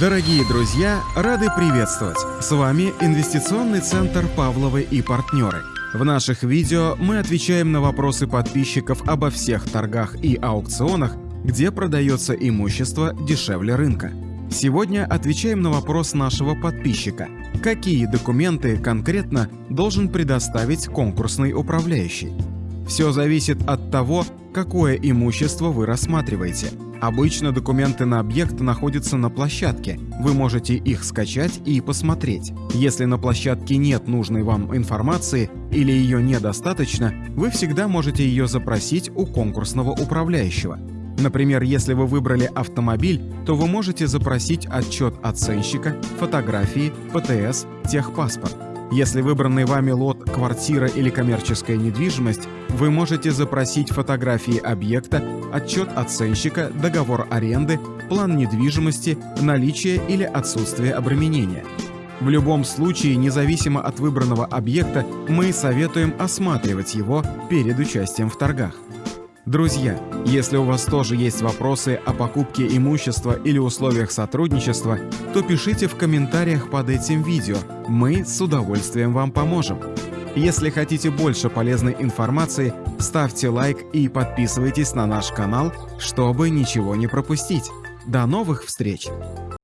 Дорогие друзья, рады приветствовать! С вами Инвестиционный центр «Павловы и партнеры». В наших видео мы отвечаем на вопросы подписчиков обо всех торгах и аукционах, где продается имущество дешевле рынка. Сегодня отвечаем на вопрос нашего подписчика. Какие документы конкретно должен предоставить конкурсный управляющий? Все зависит от того, какое имущество вы рассматриваете. Обычно документы на объект находятся на площадке. Вы можете их скачать и посмотреть. Если на площадке нет нужной вам информации или ее недостаточно, вы всегда можете ее запросить у конкурсного управляющего. Например, если вы выбрали автомобиль, то вы можете запросить отчет оценщика, фотографии, ПТС, техпаспорт. Если выбранный вами лот – квартира или коммерческая недвижимость, вы можете запросить фотографии объекта, отчет оценщика, договор аренды, план недвижимости, наличие или отсутствие обременения. В любом случае, независимо от выбранного объекта, мы советуем осматривать его перед участием в торгах. Друзья, если у вас тоже есть вопросы о покупке имущества или условиях сотрудничества, то пишите в комментариях под этим видео, мы с удовольствием вам поможем. Если хотите больше полезной информации, ставьте лайк и подписывайтесь на наш канал, чтобы ничего не пропустить. До новых встреч!